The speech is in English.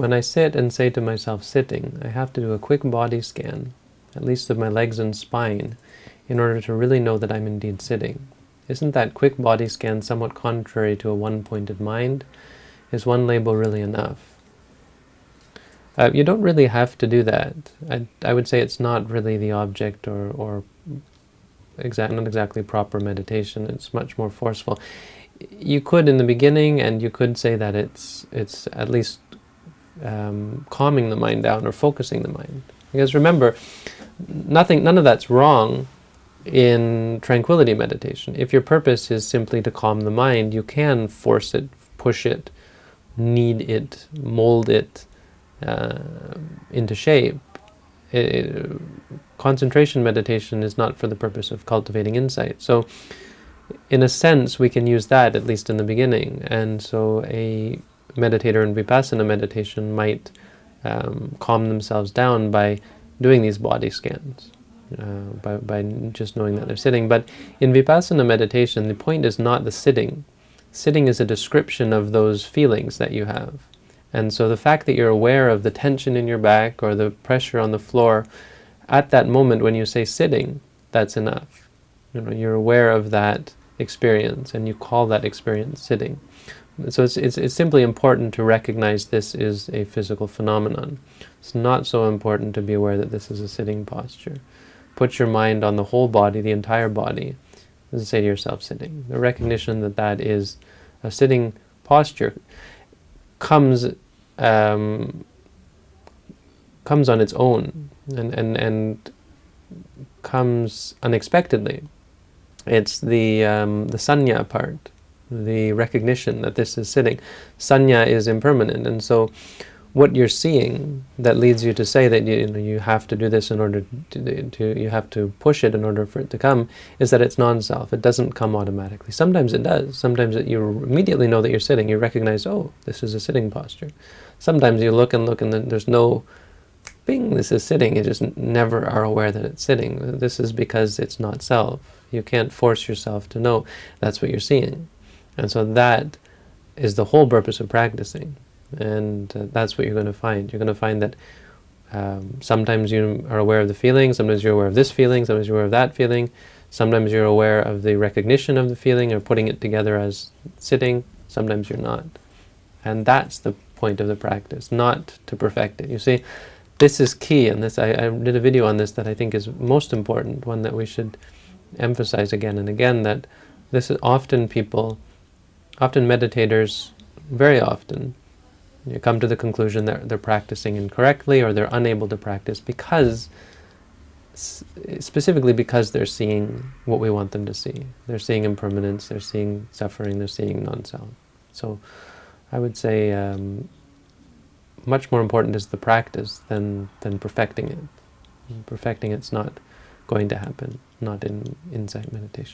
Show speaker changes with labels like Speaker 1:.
Speaker 1: When I sit and say to myself sitting, I have to do a quick body scan, at least of my legs and spine, in order to really know that I'm indeed sitting. Isn't that quick body scan somewhat contrary to a one-pointed mind? Is one label really enough? Uh, you don't really have to do that. I, I would say it's not really the object or, or exact, not exactly proper meditation. It's much more forceful. You could in the beginning, and you could say that it's it's at least um, calming the mind down or focusing the mind. Because remember, nothing, none of that's wrong in tranquility meditation. If your purpose is simply to calm the mind, you can force it, push it, knead it, mold it uh, into shape. It, concentration meditation is not for the purpose of cultivating insight. So in a sense, we can use that, at least in the beginning. And so a meditator in vipassana meditation might um, calm themselves down by doing these body scans, uh, by, by just knowing that they're sitting. But in vipassana meditation, the point is not the sitting. Sitting is a description of those feelings that you have. And so the fact that you're aware of the tension in your back or the pressure on the floor, at that moment when you say sitting, that's enough. You know, you're aware of that experience and you call that experience sitting. So it's, it's, it's simply important to recognize this is a physical phenomenon. It's not so important to be aware that this is a sitting posture. Put your mind on the whole body, the entire body, and say to yourself sitting. The recognition that that is a sitting posture comes um, comes on its own and, and, and comes unexpectedly. It's the, um, the sanya part the recognition that this is sitting. Sanya is impermanent, and so what you're seeing that leads you to say that you, you, know, you have to do this in order to, to, you have to push it in order for it to come, is that it's non-self. It doesn't come automatically. Sometimes it does. Sometimes it, you immediately know that you're sitting. You recognize, oh, this is a sitting posture. Sometimes you look and look and there's no, bing, this is sitting. You just never are aware that it's sitting. This is because it's not self. You can't force yourself to know that's what you're seeing. And so that is the whole purpose of practicing. And uh, that's what you're going to find. You're going to find that um, sometimes you are aware of the feeling, sometimes you're aware of this feeling, sometimes you're aware of that feeling, sometimes you're aware of the recognition of the feeling or putting it together as sitting, sometimes you're not. And that's the point of the practice, not to perfect it. You see, this is key, and this I, I did a video on this that I think is most important, one that we should emphasize again and again, that this is often people Often meditators, very often, you come to the conclusion that they're practicing incorrectly or they're unable to practice because, specifically because they're seeing what we want them to see. They're seeing impermanence, they're seeing suffering, they're seeing non-self. So I would say um, much more important is the practice than, than perfecting it. perfecting it's not going to happen, not in insight meditation.